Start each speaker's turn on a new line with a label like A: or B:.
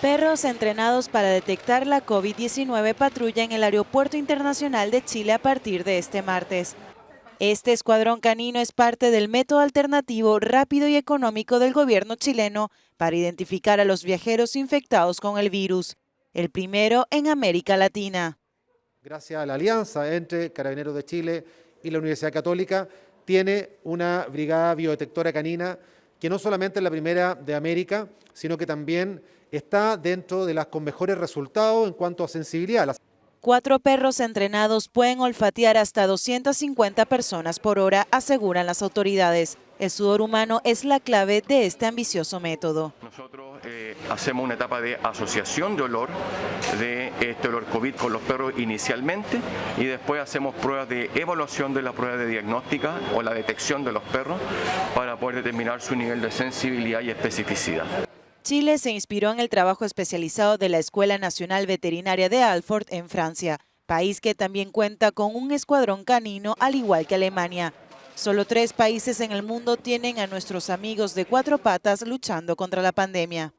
A: Perros entrenados para detectar la COVID-19 patrulla en el Aeropuerto Internacional de Chile a partir de este martes. Este escuadrón canino es parte del método alternativo rápido y económico del gobierno chileno para identificar a los viajeros infectados con el virus, el primero en América Latina.
B: Gracias a la alianza entre Carabineros de Chile y la Universidad Católica, tiene una brigada biodetectora canina que no solamente es la primera de América, sino que también está dentro de las con mejores resultados en cuanto a sensibilidad.
A: Cuatro perros entrenados pueden olfatear hasta 250 personas por hora, aseguran las autoridades. El sudor humano es la clave de este ambicioso método.
C: Nosotros eh, hacemos una etapa de asociación de olor de este olor COVID con los perros inicialmente y después hacemos pruebas de evaluación de la prueba de diagnóstica o la detección de los perros para poder determinar su nivel de sensibilidad y especificidad.
A: Chile se inspiró en el trabajo especializado de la Escuela Nacional Veterinaria de Alfort en Francia, país que también cuenta con un escuadrón canino al igual que Alemania. Solo tres países en el mundo tienen a nuestros amigos de cuatro patas luchando contra la pandemia.